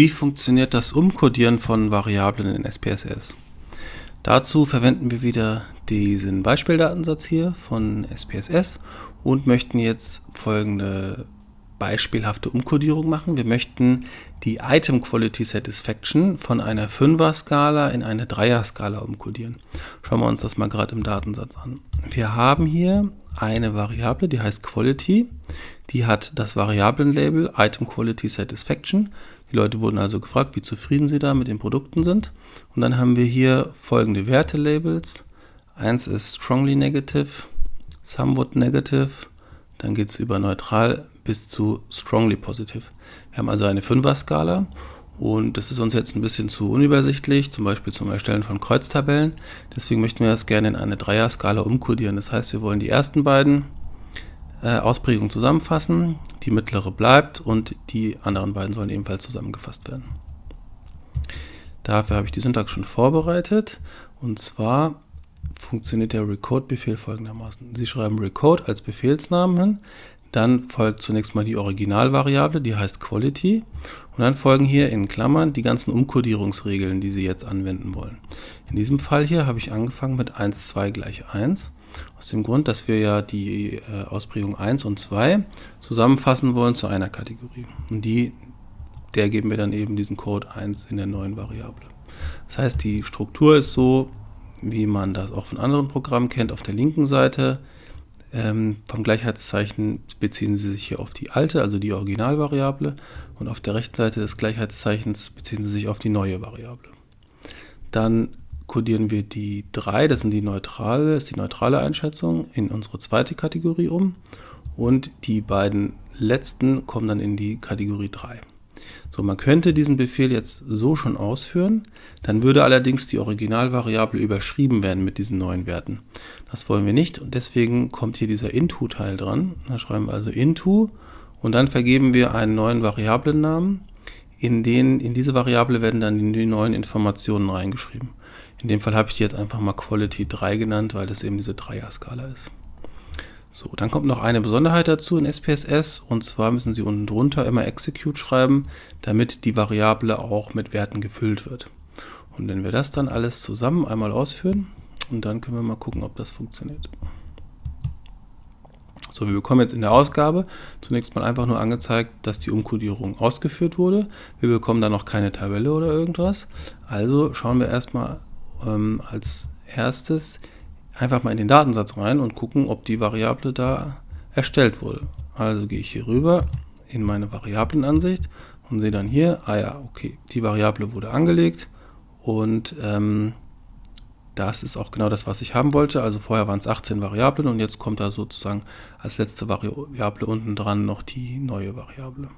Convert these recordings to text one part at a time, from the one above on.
Wie funktioniert das Umcodieren von Variablen in SPSS? Dazu verwenden wir wieder diesen Beispieldatensatz hier von SPSS und möchten jetzt folgende beispielhafte Umkodierung machen. Wir möchten die Item Quality Satisfaction von einer 5er Skala in eine 3er Skala umkodieren. Schauen wir uns das mal gerade im Datensatz an. Wir haben hier eine Variable, die heißt Quality. Die hat das Variablenlabel Item Quality Satisfaction. Die Leute wurden also gefragt, wie zufrieden sie da mit den Produkten sind. Und dann haben wir hier folgende Wertelabels. Eins ist strongly negative, somewhat negative, dann geht es über neutral bis zu strongly positive. Wir haben also eine 5er-Skala und das ist uns jetzt ein bisschen zu unübersichtlich, zum Beispiel zum Erstellen von Kreuztabellen. Deswegen möchten wir das gerne in eine 3er-Skala umkodieren. Das heißt, wir wollen die ersten beiden äh, Ausprägungen zusammenfassen, die mittlere bleibt und die anderen beiden sollen ebenfalls zusammengefasst werden. Dafür habe ich die Syntax schon vorbereitet und zwar funktioniert der Recode-Befehl folgendermaßen. Sie schreiben Recode als Befehlsnamen hin, dann folgt zunächst mal die Originalvariable, die heißt Quality und dann folgen hier in Klammern die ganzen Umkodierungsregeln, die Sie jetzt anwenden wollen. In diesem Fall hier habe ich angefangen mit 1, 2 gleich 1 aus dem Grund, dass wir ja die äh, Ausprägung 1 und 2 zusammenfassen wollen zu einer Kategorie. Und die, der geben wir dann eben diesen Code 1 in der neuen Variable. Das heißt, die Struktur ist so, wie man das auch von anderen Programmen kennt, auf der linken Seite. Ähm, vom Gleichheitszeichen beziehen Sie sich hier auf die alte, also die Originalvariable, und auf der rechten Seite des Gleichheitszeichens beziehen Sie sich auf die neue Variable. Dann kodieren wir die 3, das sind die neutrale, ist die neutrale Einschätzung, in unsere zweite Kategorie um und die beiden letzten kommen dann in die Kategorie 3. So, man könnte diesen Befehl jetzt so schon ausführen, dann würde allerdings die Originalvariable überschrieben werden mit diesen neuen Werten. Das wollen wir nicht und deswegen kommt hier dieser into-Teil dran. Da schreiben wir also into und dann vergeben wir einen neuen Variablennamen, in den in diese Variable werden dann die neuen Informationen reingeschrieben. In dem Fall habe ich die jetzt einfach mal Quality 3 genannt, weil das eben diese Dreier-Skala ist. So, dann kommt noch eine Besonderheit dazu in SPSS und zwar müssen Sie unten drunter immer Execute schreiben, damit die Variable auch mit Werten gefüllt wird. Und wenn wir das dann alles zusammen einmal ausführen und dann können wir mal gucken, ob das funktioniert. So, wir bekommen jetzt in der Ausgabe zunächst mal einfach nur angezeigt, dass die Umkodierung ausgeführt wurde. Wir bekommen dann noch keine Tabelle oder irgendwas. Also schauen wir erstmal ähm, als erstes einfach mal in den Datensatz rein und gucken, ob die Variable da erstellt wurde. Also gehe ich hier rüber in meine Variablenansicht und sehe dann hier, ah ja, okay, die Variable wurde angelegt und ähm, das ist auch genau das, was ich haben wollte. Also vorher waren es 18 Variablen und jetzt kommt da sozusagen als letzte Variable unten dran noch die neue Variable.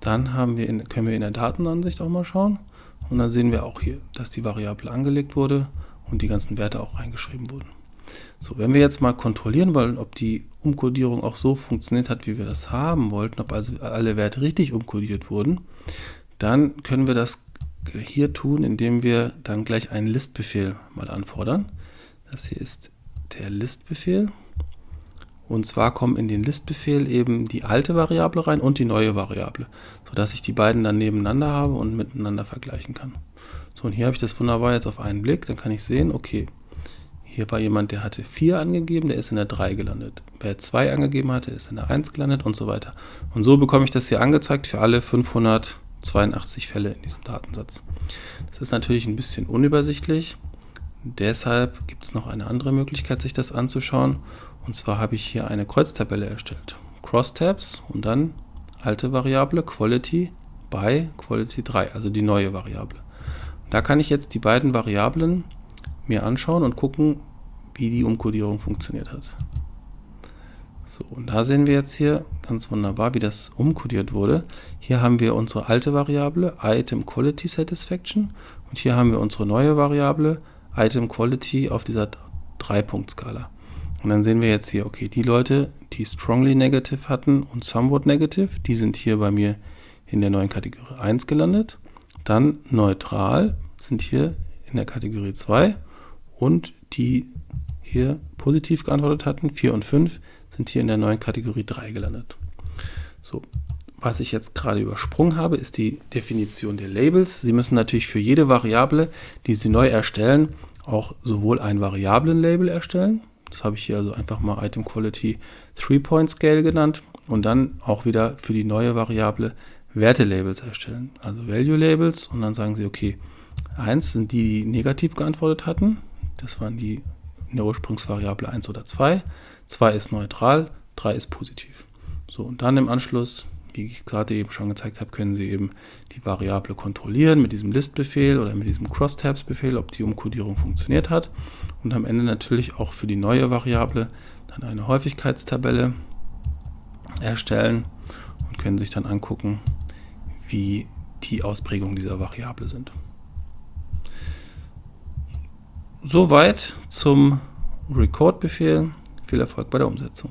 Dann haben wir in, können wir in der Datenansicht auch mal schauen. Und dann sehen wir auch hier, dass die Variable angelegt wurde und die ganzen Werte auch reingeschrieben wurden. So, wenn wir jetzt mal kontrollieren wollen, ob die Umkodierung auch so funktioniert hat, wie wir das haben wollten, ob also alle Werte richtig umkodiert wurden, dann können wir das hier tun, indem wir dann gleich einen Listbefehl mal anfordern. Das hier ist der Listbefehl. Und zwar kommen in den Listbefehl eben die alte Variable rein und die neue Variable, sodass ich die beiden dann nebeneinander habe und miteinander vergleichen kann. Und hier habe ich das wunderbar jetzt auf einen Blick. Dann kann ich sehen, okay, hier war jemand, der hatte 4 angegeben, der ist in der 3 gelandet. Wer 2 angegeben hatte, ist in der 1 gelandet und so weiter. Und so bekomme ich das hier angezeigt für alle 582 Fälle in diesem Datensatz. Das ist natürlich ein bisschen unübersichtlich. Deshalb gibt es noch eine andere Möglichkeit, sich das anzuschauen. Und zwar habe ich hier eine Kreuztabelle erstellt. Crosstabs und dann alte Variable Quality by Quality 3, also die neue Variable. Da kann ich jetzt die beiden Variablen mir anschauen und gucken, wie die Umkodierung funktioniert hat. So, und da sehen wir jetzt hier ganz wunderbar, wie das umkodiert wurde. Hier haben wir unsere alte Variable Item Quality Satisfaction und hier haben wir unsere neue Variable Item Quality auf dieser 3-Punkt-Skala. Und dann sehen wir jetzt hier, okay, die Leute, die strongly negative hatten und somewhat negative, die sind hier bei mir in der neuen Kategorie 1 gelandet. Dann neutral sind hier in der Kategorie 2 und die hier positiv geantwortet hatten, 4 und 5, sind hier in der neuen Kategorie 3 gelandet. So, was ich jetzt gerade übersprungen habe, ist die Definition der Labels. Sie müssen natürlich für jede Variable, die Sie neu erstellen, auch sowohl ein Variablen-Label erstellen. Das habe ich hier also einfach mal Item Quality Three-Point Scale genannt. Und dann auch wieder für die neue Variable Werte-Labels erstellen. Also Value-Labels. Und dann sagen Sie, okay, 1 sind die, die negativ geantwortet hatten. Das waren die in der Ursprungsvariable 1 oder 2. 2 ist neutral, 3 ist positiv. So, und dann im Anschluss wie ich gerade eben schon gezeigt habe, können Sie eben die Variable kontrollieren mit diesem List-Befehl oder mit diesem Crosstabs-Befehl, ob die Umkodierung funktioniert hat. Und am Ende natürlich auch für die neue Variable dann eine Häufigkeitstabelle erstellen und können sich dann angucken, wie die Ausprägungen dieser Variable sind. Soweit zum Record-Befehl. Viel Erfolg bei der Umsetzung.